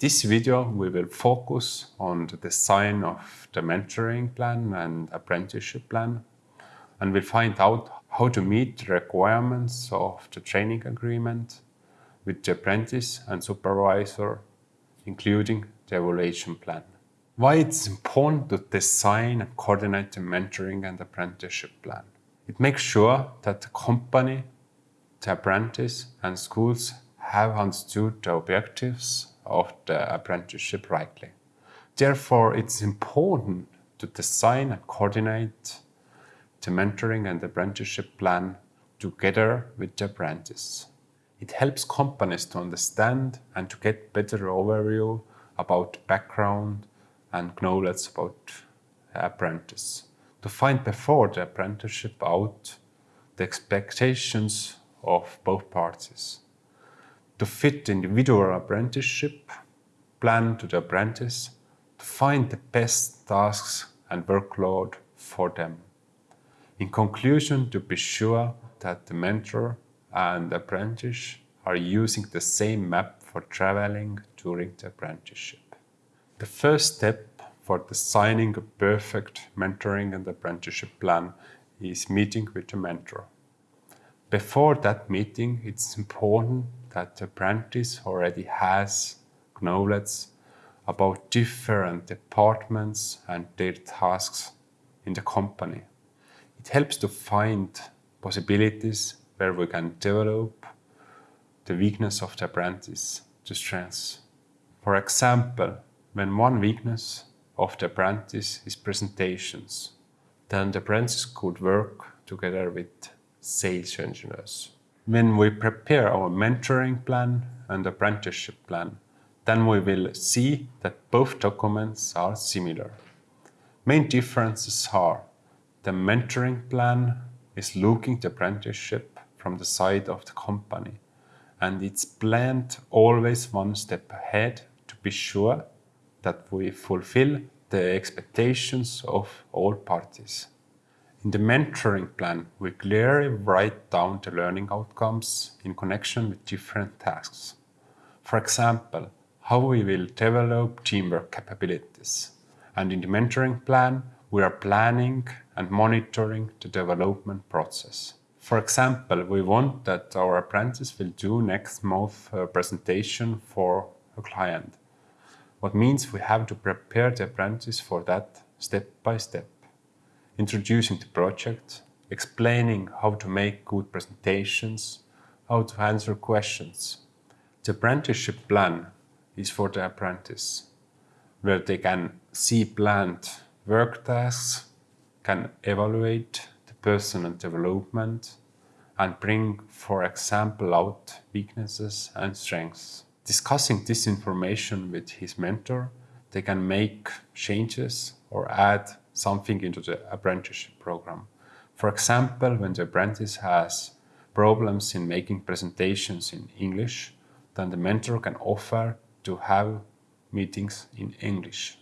this video, we will focus on the design of the mentoring plan and apprenticeship plan, and we'll find out how to meet the requirements of the training agreement with the apprentice and supervisor, including the evaluation plan. Why it's important to design and coordinate the mentoring and apprenticeship plan. It makes sure that the company, the apprentice and schools have understood the objectives of the apprenticeship rightly. Therefore, it's important to design and coordinate the mentoring and apprenticeship plan together with the apprentice. It helps companies to understand and to get better overview about background and knowledge about the apprentice. To find before the apprenticeship out the expectations of both parties. To fit the individual apprenticeship plan to the apprentice, to find the best tasks and workload for them. In conclusion, to be sure that the mentor and apprentice are using the same map for traveling during the apprenticeship. The first step for designing a perfect mentoring and apprenticeship plan is meeting with the mentor. Before that meeting, it's important that the apprentice already has knowledge about different departments and their tasks in the company. It helps to find possibilities where we can develop the weakness of the apprentice to strengths. For example, when one weakness of the apprentice is presentations, then the apprentice could work together with sales engineers. When we prepare our mentoring plan and apprenticeship plan, then we will see that both documents are similar. Main differences are the mentoring plan is looking the apprenticeship from the side of the company and it's planned always one step ahead to be sure that we fulfill the expectations of all parties. In the mentoring plan, we clearly write down the learning outcomes in connection with different tasks. For example, how we will develop teamwork capabilities. And in the mentoring plan, we are planning and monitoring the development process. For example, we want that our apprentice will do next month a presentation for a client. What means we have to prepare the apprentice for that step by step. Introducing the project, explaining how to make good presentations, how to answer questions. The apprenticeship plan is for the apprentice, where they can see planned work tasks, can evaluate the personal development, and bring, for example, out weaknesses and strengths. Discussing this information with his mentor, they can make changes or add something into the apprenticeship program. For example, when the apprentice has problems in making presentations in English, then the mentor can offer to have meetings in English.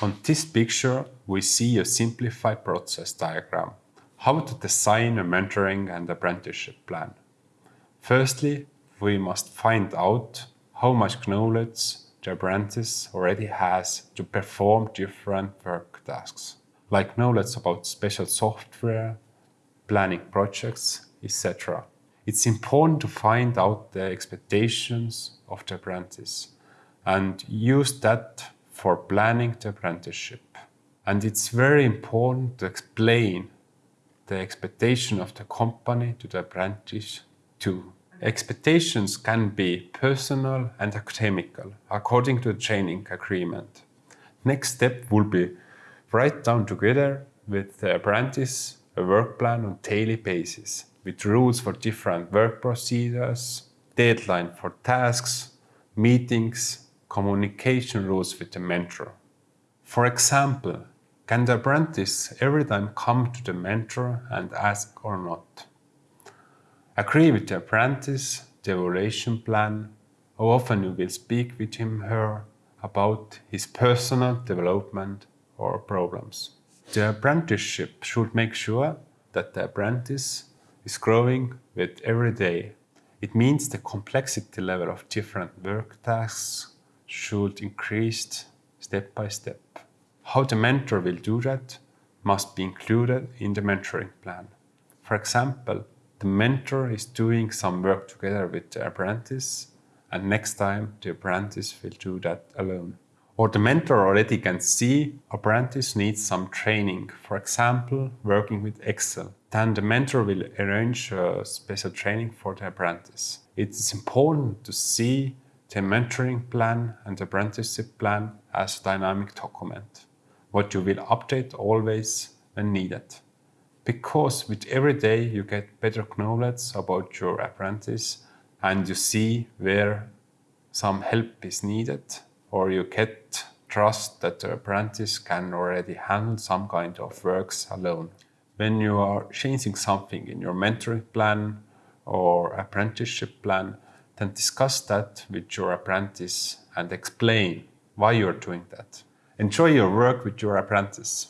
On this picture, we see a simplified process diagram. How to design a mentoring and apprenticeship plan. Firstly, we must find out how much knowledge the apprentice already has to perform different work tasks like knowledge about special software, planning projects, etc. It's important to find out the expectations of the apprentice and use that for planning the apprenticeship. And it's very important to explain the expectation of the company to the apprentice too. Expectations can be personal and academical, according to the training agreement. Next step will be write down together with the apprentice a work plan on daily basis with rules for different work procedures, deadline for tasks, meetings, communication rules with the mentor. For example, can the apprentice every time come to the mentor and ask or not? Agree with the apprentice, the evaluation plan, how often you will speak with him her about his personal development or problems. The apprenticeship should make sure that the apprentice is growing with every day. It means the complexity level of different work tasks should increase step by step. How the mentor will do that must be included in the mentoring plan. For example, the mentor is doing some work together with the apprentice, and next time the apprentice will do that alone. Or the mentor already can see apprentice needs some training, for example, working with Excel. Then the mentor will arrange a special training for the apprentice. It's important to see the mentoring plan and apprenticeship plan as a dynamic document, what you will update always when needed. Because with every day you get better knowledge about your apprentice and you see where some help is needed or you get trust that the apprentice can already handle some kind of works alone. When you are changing something in your mentoring plan or apprenticeship plan, then discuss that with your apprentice and explain why you're doing that. Enjoy your work with your apprentice.